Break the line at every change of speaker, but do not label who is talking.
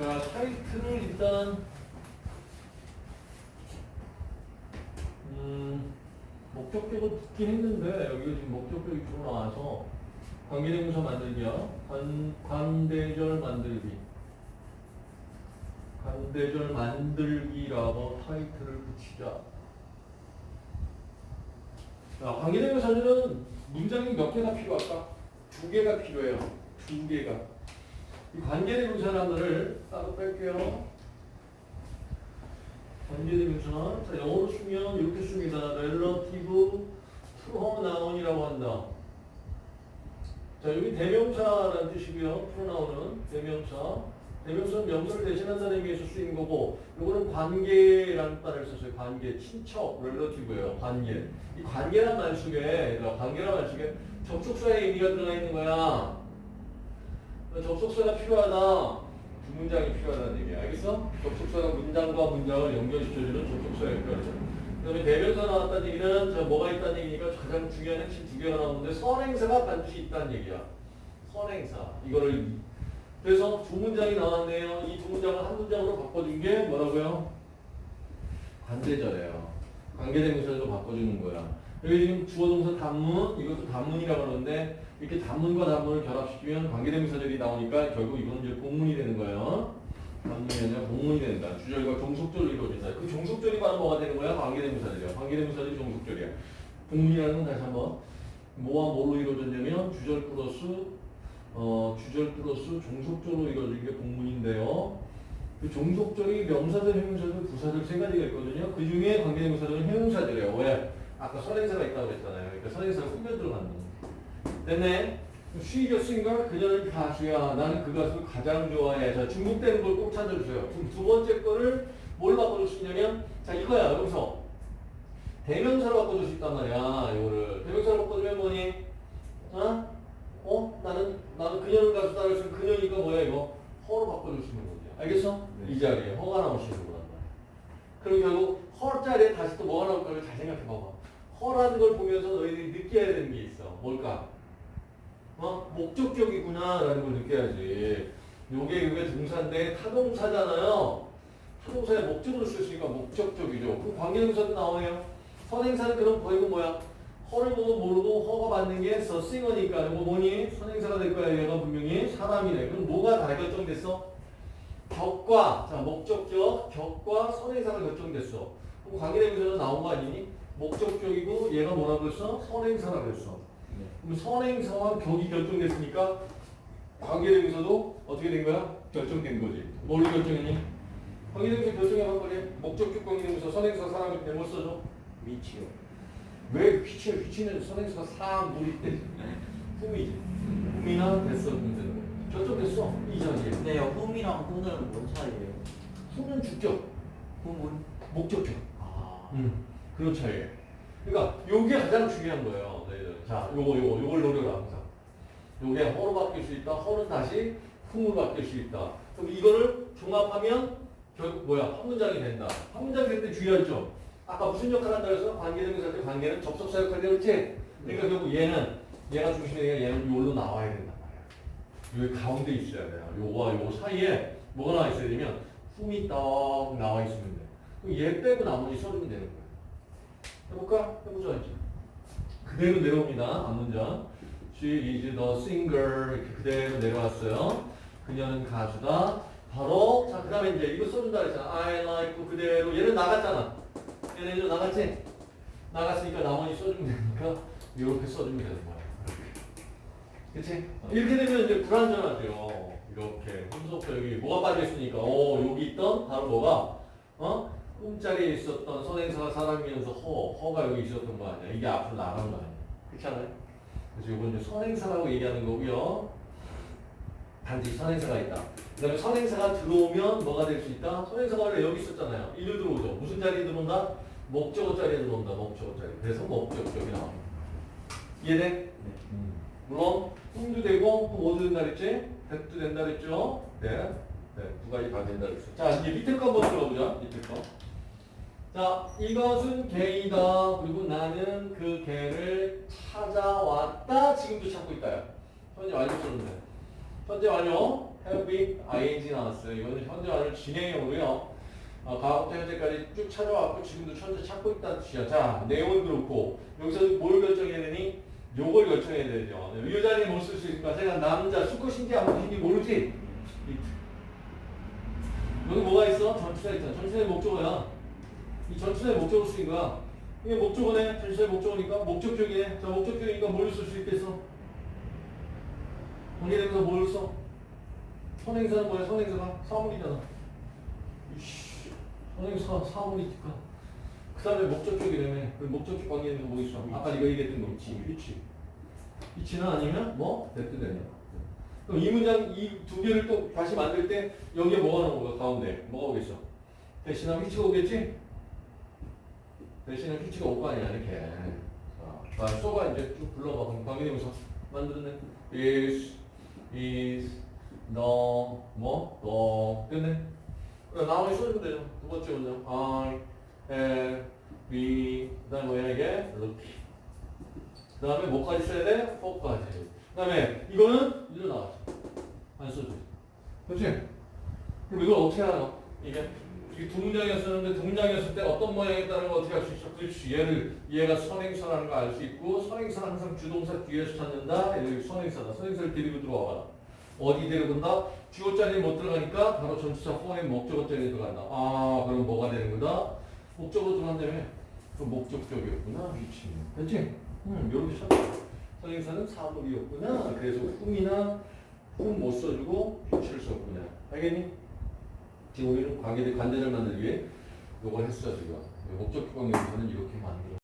자, 타이틀을 일단 음, 목적격은 붙긴 했는데 여기가 지금 목적격이 주로 나와서 관계대명사 만들기야. 관, 관대절 만들기. 관대절 만들기라고 타이틀을 붙이자. 자, 관계대명사들은 문장이 몇 개나 필요할까? 두 개가 필요해요. 두 개가. 이 관계대명사라는 거를 따로 뺄게요. 관계대명사. 자, 영어로 쓰면 이렇게 씁니다. relative pronoun이라고 한다. 자, 여기 대명사라는 뜻이고요. pronoun은 대명사. 대명사는 명사를 대신한다는 의미에서 쓰이는 거고, 요거는 관계라는 말을 썼어요. 관계, 친척, relative예요. 관계. 이 관계란 말 속에, 관계란 말 속에 접속사의 의미가 들어가 있는 거야. 접속사가 필요하다. 두 문장이 필요하다는 얘기야. 알겠어? 접속사가 문장과 문장을 연결시켜주는 접속사의 역할이죠. 그 다음에 대명사 나왔다는 얘기는 저 뭐가 있다는 얘기니까 가장 중요한 핵심 두 개가 나오는데 선행사가 반드시 있다는 얘기야. 선행사. 이거를 그래서 두 문장이 나왔네요. 이 두 문장을 한 문장으로 바꿔준 게 뭐라고요? 관대절이에요. 관계대명사로 바꿔주는 거야. 여기 지금 주어동사 단문, 이것도 단문이라고 하는데 이렇게 단문과 단문을 결합시키면 관계대명사절이 나오니까 결국 이거는 이제 공문이 되는 거예요. 단문이 아니라 공문이 된다. 주절과 종속절로 이루어진다. 그 종속절이 바로 뭐가 되는 거야? 관계대명사절이야. 관계대명사절이 종속절이야. 공문이라는 건 다시 한번 뭐와 뭘로 이루어졌냐면 주절 플러스 어, 주절 플러스 종속절로 이루어진 게 공문인데요. 그 종속절이 명사절, 형용사절, 부사절 세 가지가 있거든요. 그 중에 관계대명사절은 형용사절이에요. 왜? 아까 선행사가 있다고 그랬잖아요. 그러니까 선행사가 꾸며 들어간다. 됐네? 쉬이죠, 쓰인가? 그녀는 가수야. 나는 그 가수를 가장 좋아해. 자, 중복되는 걸 꼭 찾아주세요. 두, 두 번째 거를 뭘 바꿔줄 수 있냐면, 자, 이거야. 여기서. 대명사로 바꿔줄 수 있단 말이야. 이거를. 대명사로 바꿔주면 뭐니? 어? 어? 나는, 나는 그녀는 가수다. 그래서 그녀니까 뭐야, 이거? 허로 바꿔줄 수 있는 거지. 알겠어?
네.
이 자리에 허가 나올 수 있는 거란 말이야. 그럼 결국 허 자리에 다시 또 뭐가 생각해 봐봐. 허라는 걸 보면서 너희들이 느껴야 되는 게 있어. 뭘까? 어? 목적격이구나 라는 걸 느껴야지. 요게 그게 동사인데 타동사잖아요. 타동사의 목적으로 있으니까 목적격이죠. 그 관계동사도 나오네요. 선행사는 그럼 거의가 뭐야? 허를 보고 모르고 허가 받는 게 서싱어니까 이거 뭐니? 선행사가 될 거야. 얘가 분명히 사람이네. 그럼 뭐가 다 결정됐어? 격과 자 목적격 격과 선행사가 결정됐어. 그럼 관계대명사도 나온 거 아니니? 목적격이고 얘가 뭐라고 했어? 선행사라고 했어.
네.
그럼 선행사와 격이 결정됐으니까 관계대명사도 어떻게 된 거야? 결정된 거지. 뭘로 결정했니? 관계대명사 결정해봐 그래. 목적격 관계대명사 선행사 사람을 잘못 써줘.
위치요.
왜 휘치 휘치는 선행사가 사람 물이 때 흠이지. 흠이나 됐어 문제는. 결정됐어 이 자리에.
근데 홈이랑 혼은 뭔 차이예요?
흠은 주격,
홈은?
목적격.
아.
음, 그런 차이예요. 그러니까 요게 가장 중요한 거예요. 너희들. 자, 요거 요거 요걸 노려라 항상. 요게 허로 바뀔 수 있다. 허는 다시 흠으로 바뀔 수 있다. 그럼 이거를 종합하면 결국 뭐야? 한 문장이 된다. 한 문장이 될때 주의할 점. 아까 무슨 역할을 한다 그래서 관계대명사 때 관계는 접속사 역할이 그렇지? 그러니까 결국 얘는 얘가 중심이 되니까 얘는 요로 나와야 된단. 여기 가운데 있어야 돼요. 요거와 요거 사이에 뭐가 나와 있어야 되면 흠이 떡 나와 있으면 돼. 그럼 얘 빼고 나머지 써주면 되는 거야. 해볼까? 해보자 이제. 그대로 내려옵니다. 앞문장. She is the singer. 이렇게 그대로 내려왔어요. 그녀는 가수다. 바로 자 그 다음에 이제 이거 써준다 그랬잖아. I like 그대로 얘는 나갔잖아. 얘는 이제 나갔지? 나갔으니까 나머지 써주면 되니까 이렇게 써주면 되는 거야. 그치? 이렇게 되면 이제 불안전하죠. 이렇게 혼속도 여기 뭐가 빠져있으니까 어 여기 있던 바로 뭐가 어? 꿈자리에 있었던 선행사가 사람이면서 허, 허가 여기 있었던 거 아니야. 이게 앞으로 나간 거 아니야. 그렇잖아요. 그래서 이건 이제 선행사라고 얘기하는 거고요. 단지 선행사가 있다. 그 다음에 선행사가 들어오면 뭐가 될 수 있다? 선행사가 원래 여기 있었잖아요. 일로 들어오죠. 무슨 자리에 들어온다? 목적어 자리에 들어온다. 목적어 자리. 그래서 목적격이 나옵니다. 이해돼?
네.
물론 꿈도 되고 또 뭐도 된다 그랬지? 백도 된다 그랬죠? 네. 네, 두 가지 다 된다 그랬어. 자, 이제 밑에 거 한번 들어보자. 밑에 거. 자, 이것은 개이다. 그리고 나는 그 개를 찾아왔다. 지금도 찾고 있다요. 현재 완료 썼는데. 현재 완료. have been, ing 나왔어요. 이거는 현재완을 진행형으로요. 어, 과거부터 현재까지 쭉 찾아왔고 지금도 현재 찾고 있다는 뜻이야. 자, 내용은 그렇고 여기서 뭘 결정해야 되니? 요걸 결정해야 되죠. 네, 이 자리에 못쓸 수 있을까? 제가 남자 수컷인지 안 수컷인지 모르지? 여기 뭐가 있어? 전치사 있잖아. 전치사의 목적어야. 이 전치사의 목적어 쓰인 거야. 이게 목적어네. 전치사의 목적어니까 목적격이네. 자, 목적격이니까 뭘 쓸 수 있겠어? 관계대명사 뭘 써? 선행사는 뭐야? 선행사가 사물이잖아. 이씨, 선행사 사물이니까. 그 다음에 목적격이라며. 그 목적격 관계대명사 뭐 있어? 아까 네가 얘기했던 거. 위치. 위치. 위치는 아니면 뭐? 대표되냐. 그럼 이 문장 이 두 개를 또 다시 만들 때 여기에 뭐가 나온 거야? 가운데. 뭐가 오겠어? 대신하면 위치가 오겠지? 대신에 거 아니야, 이렇게. 자, 자, 써가 이제 쭉 불러봐. 그럼 관계대명사 만들었네. is, is, the, 뭐, the, 끝내. 그래, 나머지 써주면 되죠. 두 번째 문장. I, have, we, 그 다음에 뭐야, 이게? look. 그 다음에 뭐까지 써야 돼? for까지. 그 다음에 이거는 일로 나왔죠. 안 써줘. 그렇지? 그럼 이걸 어떻게 하나? 이게 두 문장이었었는데 두 문장이었을 때 어떤 모양이었다는 걸 어떻게 할수 있어? 그렇지. 얘를 얘가 선행사라는 걸 알 수 있고 선행사는 항상 주동사 뒤에서 찾는다. 여기 선행사다. 선행사를 데리고 들어와봐. 어디 데리고 간다? 주어 자리에 못 들어가니까 바로 전치사 포함 목적어 자리에 들어간다. 아 그럼 뭐가 되는 거다? 목적으로 들어간다며? 그 목적격이었구나. 위치. 그렇지? 음, 이렇게 찾아. 선행사는 사물이었구나. 그래서 흠이나 흠못 써주고 위치를 썼구나. 알겠니? 지금 우리는 관계대 관대를 만들기 위해 요걸 했어 지금. 목적 기관에서는 이렇게 만들어.